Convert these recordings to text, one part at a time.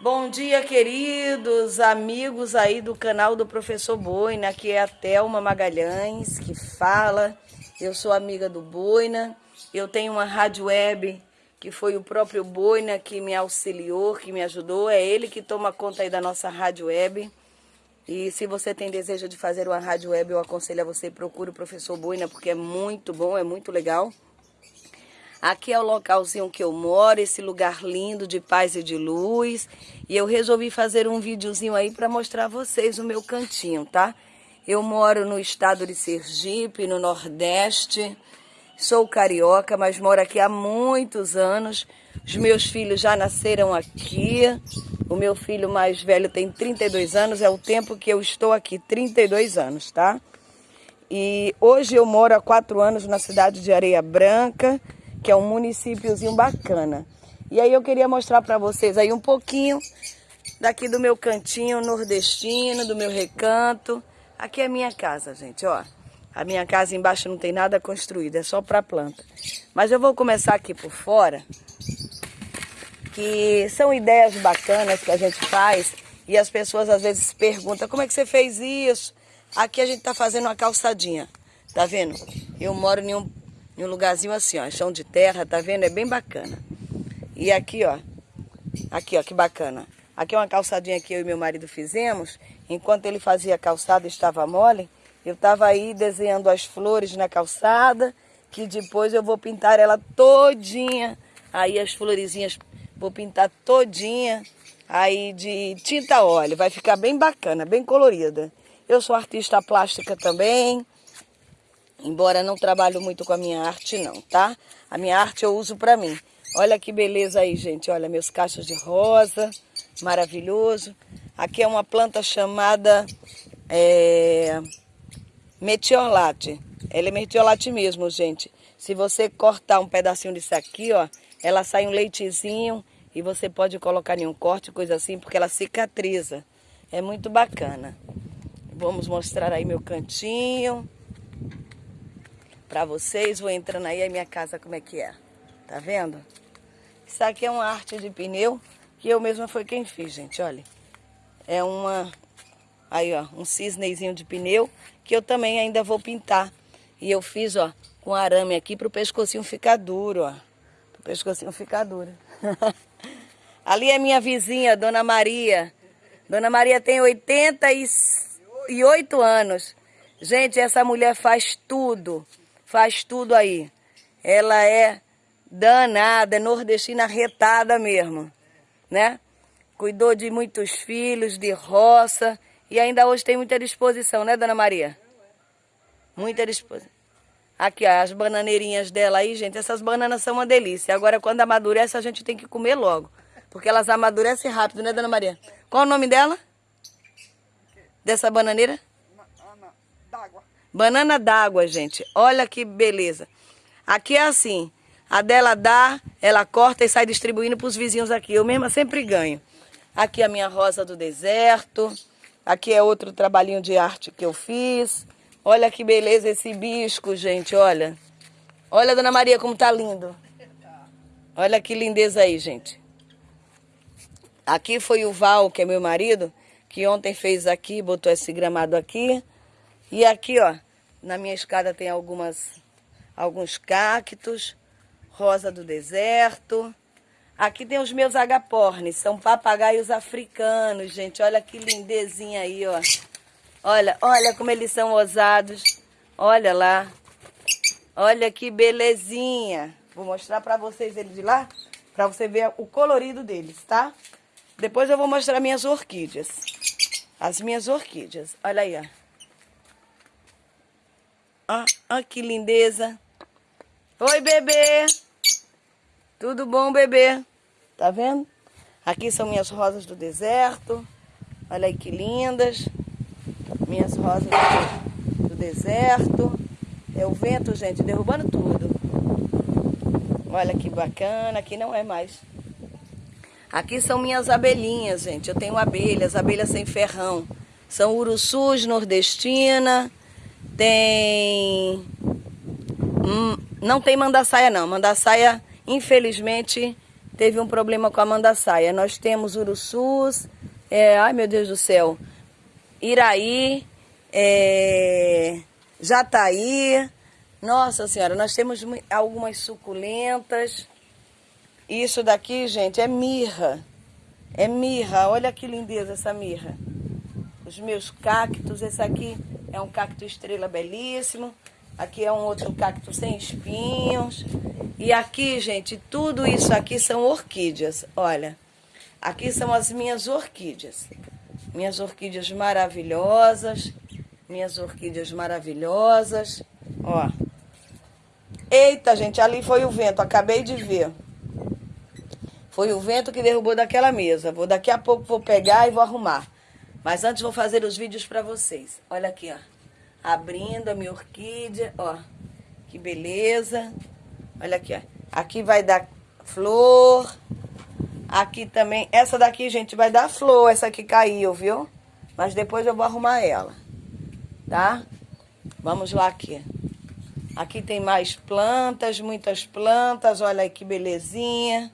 Bom dia, queridos amigos aí do canal do Professor Boina, que é a Thelma Magalhães que fala. Eu sou amiga do Boina, eu tenho uma rádio web que foi o próprio Boina que me auxiliou, que me ajudou. É ele que toma conta aí da nossa rádio web. E se você tem desejo de fazer uma rádio web, eu aconselho a você procure o Professor Boina, porque é muito bom, é muito legal. Aqui é o localzinho que eu moro, esse lugar lindo de paz e de luz. E eu resolvi fazer um videozinho aí para mostrar a vocês o meu cantinho, tá? Eu moro no estado de Sergipe, no Nordeste. Sou carioca, mas moro aqui há muitos anos. Os meus filhos já nasceram aqui. O meu filho mais velho tem 32 anos, é o tempo que eu estou aqui, 32 anos, tá? E hoje eu moro há quatro anos na cidade de Areia Branca que é um municípiozinho bacana. E aí eu queria mostrar para vocês aí um pouquinho daqui do meu cantinho nordestino, do meu recanto. Aqui é a minha casa, gente, ó. A minha casa embaixo não tem nada construído, é só para planta. Mas eu vou começar aqui por fora, que são ideias bacanas que a gente faz e as pessoas às vezes perguntam, como é que você fez isso? Aqui a gente tá fazendo uma calçadinha, tá vendo? Eu moro em um em um lugarzinho assim, ó, chão de terra, tá vendo? É bem bacana. E aqui, ó, aqui, ó, que bacana. Aqui é uma calçadinha que eu e meu marido fizemos. Enquanto ele fazia a calçada estava mole, eu estava aí desenhando as flores na calçada, que depois eu vou pintar ela todinha. Aí as florezinhas vou pintar todinha aí de tinta óleo. Vai ficar bem bacana, bem colorida. Eu sou artista plástica também. Embora não trabalho muito com a minha arte não, tá? A minha arte eu uso para mim. Olha que beleza aí, gente. Olha, meus cachos de rosa, maravilhoso. Aqui é uma planta chamada é, metiolate. Ela é metiolate mesmo, gente. Se você cortar um pedacinho disso aqui, ó, ela sai um leitezinho e você pode colocar em um corte, coisa assim, porque ela cicatriza. É muito bacana. Vamos mostrar aí meu cantinho para vocês. Vou entrando aí a minha casa como é que é. Tá vendo? Isso aqui é uma arte de pneu que eu mesma foi quem fiz, gente, olha. É uma aí, ó, um cisnezinho de pneu que eu também ainda vou pintar. E eu fiz, ó, com arame aqui pro pescocinho ficar duro, ó. Pro pescocinho ficar duro. Ali é minha vizinha, Dona Maria. Dona Maria tem 88 anos. Gente, essa mulher faz tudo faz tudo aí. Ela é danada, é nordestina retada mesmo, né? Cuidou de muitos filhos, de roça, e ainda hoje tem muita disposição, né, Dona Maria? Muita disposição. Aqui, ó, as bananeirinhas dela aí, gente, essas bananas são uma delícia. Agora, quando amadurece, a gente tem que comer logo, porque elas amadurecem rápido, né, Dona Maria? Qual o nome dela? Dessa bananeira? Ana d'água. Banana d'água, gente. Olha que beleza. Aqui é assim. A dela dá, ela corta e sai distribuindo para os vizinhos aqui. Eu mesma sempre ganho. Aqui é a minha rosa do deserto. Aqui é outro trabalhinho de arte que eu fiz. Olha que beleza esse bisco, gente, olha. Olha, Dona Maria, como tá lindo. Olha que lindeza aí, gente. Aqui foi o Val, que é meu marido, que ontem fez aqui, botou esse gramado aqui. E aqui, ó, na minha escada tem algumas, alguns cactos, rosa do deserto. Aqui tem os meus agapornes, são papagaios africanos, gente. Olha que lindezinha aí, ó. Olha, olha como eles são ousados. Olha lá. Olha que belezinha. Vou mostrar para vocês eles de lá, para você ver o colorido deles, tá? Depois eu vou mostrar minhas orquídeas. As minhas orquídeas. Olha aí, ó. Ó que lindeza. Oi, bebê. Tudo bom, bebê? Tá vendo? Aqui são minhas rosas do deserto. Olha aí que lindas. Minhas rosas do deserto. É o vento, gente, derrubando tudo. Olha que bacana. Aqui não é mais. Aqui são minhas abelhinhas, gente. Eu tenho abelhas, abelhas sem ferrão. São urussus nordestina tem... Hum, não tem mandaçaia não. Mandaçaia, infelizmente, teve um problema com a mandaçaia. Nós temos uruçus, é, ai meu Deus do céu, Iraí, é, Jataí. Nossa Senhora, nós temos algumas suculentas. Isso daqui, gente, é mirra. É mirra. Olha que lindeza essa mirra. Os meus cactos, esse aqui é um cacto estrela belíssimo. Aqui é um outro cacto sem espinhos. E aqui, gente, tudo isso aqui são orquídeas. Olha, aqui são as minhas orquídeas. Minhas orquídeas maravilhosas. Minhas orquídeas maravilhosas. Ó. Eita, gente, ali foi o vento. Acabei de ver. Foi o vento que derrubou daquela mesa. Vou daqui a pouco vou pegar e vou arrumar. Mas antes vou fazer os vídeos para vocês. Olha aqui, ó abrindo a minha orquídea, ó. Que beleza. Olha aqui, ó. Aqui vai dar flor. Aqui também, essa daqui, gente, vai dar flor. Essa aqui caiu, viu? Mas depois eu vou arrumar ela, tá? Vamos lá aqui. Aqui tem mais plantas, muitas plantas. Olha aí que belezinha.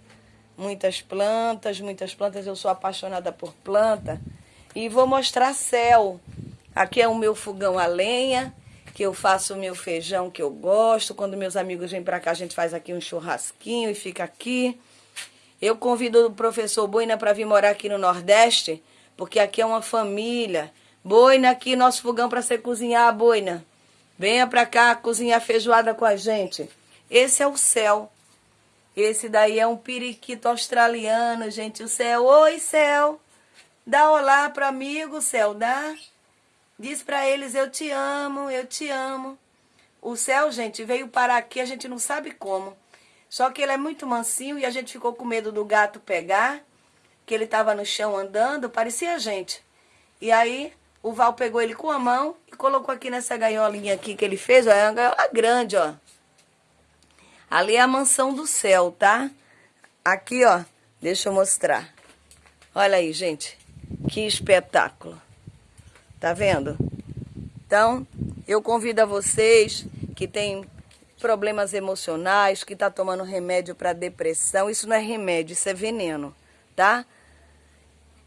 Muitas plantas, muitas plantas. Eu sou apaixonada por planta. E vou mostrar céu. Aqui é o meu fogão a lenha, que eu faço o meu feijão que eu gosto. Quando meus amigos vêm para cá, a gente faz aqui um churrasquinho e fica aqui. Eu convido o professor Boina para vir morar aqui no Nordeste, porque aqui é uma família. Boina aqui, nosso fogão para você cozinhar, Boina. Venha para cá cozinhar feijoada com a gente. Esse é o céu. Esse daí é um periquito australiano, gente. O céu, oi céu. Dá olá para amigo, céu, dá. Diz para eles: Eu te amo, eu te amo. O céu, gente, veio parar aqui, a gente não sabe como. Só que ele é muito mansinho e a gente ficou com medo do gato pegar, que ele estava no chão andando, parecia a gente. E aí o Val pegou ele com a mão e colocou aqui nessa gaiolinha aqui que ele fez, ó, é uma gaiola grande, ó. Ali é a mansão do céu, tá? Aqui, ó, deixa eu mostrar. Olha aí, gente, que espetáculo. Tá vendo? Então, eu convido a vocês que têm problemas emocionais, que está tomando remédio para depressão. Isso não é remédio, isso é veneno, tá?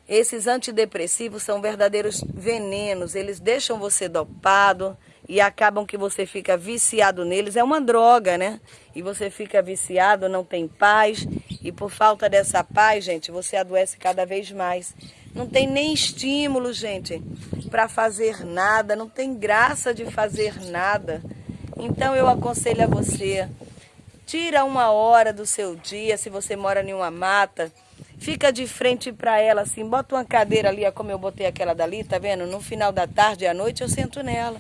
Esses antidepressivos são verdadeiros venenos. Eles deixam você dopado e acabam que você fica viciado neles. É uma droga, né? E você fica viciado, não tem paz. E por falta dessa paz, gente, você adoece cada vez mais. Não tem nem estímulo, gente, para fazer nada, não tem graça de fazer nada. Então eu aconselho a você, tira uma hora do seu dia, se você mora em uma mata, fica de frente para ela assim, bota uma cadeira ali, como eu botei aquela dali, tá vendo? No final da tarde e à noite eu sento nela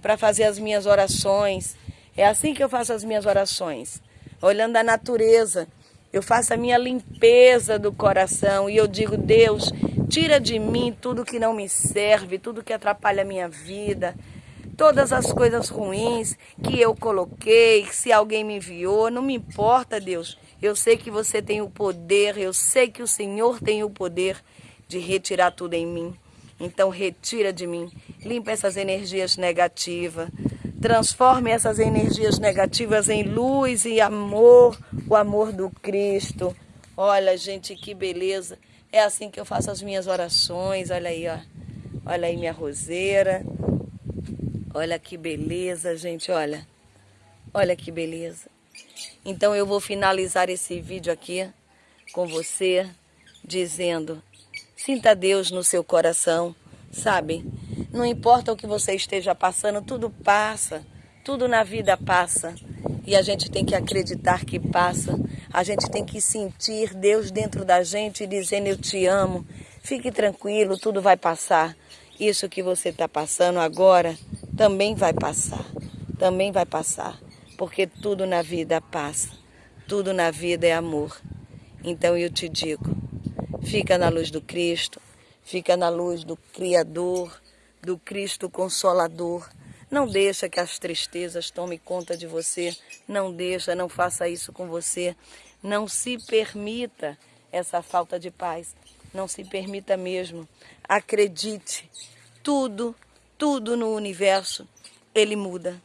para fazer as minhas orações. É assim que eu faço as minhas orações, olhando a natureza. Eu faço a minha limpeza do coração e eu digo, Deus, Tira de mim tudo que não me serve, tudo que atrapalha a minha vida, todas as coisas ruins que eu coloquei, se alguém me enviou, não me importa, Deus. Eu sei que você tem o poder, eu sei que o Senhor tem o poder de retirar tudo em mim. Então retira de mim, limpa essas energias negativas, transforme essas energias negativas em luz e amor, o amor do Cristo. Olha, gente, que beleza. É assim que eu faço as minhas orações. Olha aí, ó. Olha aí minha roseira. Olha que beleza, gente, olha. Olha que beleza. Então eu vou finalizar esse vídeo aqui com você dizendo: sinta Deus no seu coração, sabe? Não importa o que você esteja passando, tudo passa. Tudo na vida passa. E a gente tem que acreditar que passa. A gente tem que sentir Deus dentro da gente dizendo eu te amo. Fique tranquilo, tudo vai passar. Isso que você está passando agora também vai passar. Também vai passar. Porque tudo na vida passa. Tudo na vida é amor. Então eu te digo, fica na luz do Cristo, fica na luz do Criador, do Cristo Consolador não deixa que as tristezas tomem conta de você. Não deixa, não faça isso com você. Não se permita essa falta de paz. Não se permita mesmo. Acredite. Tudo, tudo no universo, ele muda.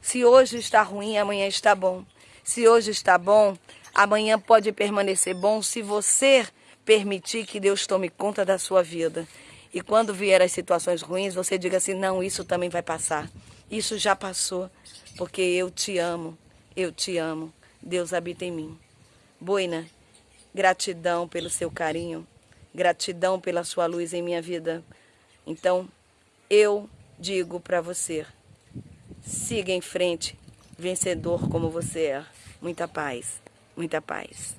Se hoje está ruim, amanhã está bom. Se hoje está bom, Amanhã pode permanecer bom se você permitir que Deus tome conta da sua vida. E quando vier as situações ruins, você diga assim: não, isso também vai passar. Isso já passou, porque eu te amo, eu te amo. Deus habita em mim. Boina, gratidão pelo seu carinho, gratidão pela sua luz em minha vida. Então, eu digo para você: siga em frente, vencedor como você é. Muita paz, muita paz.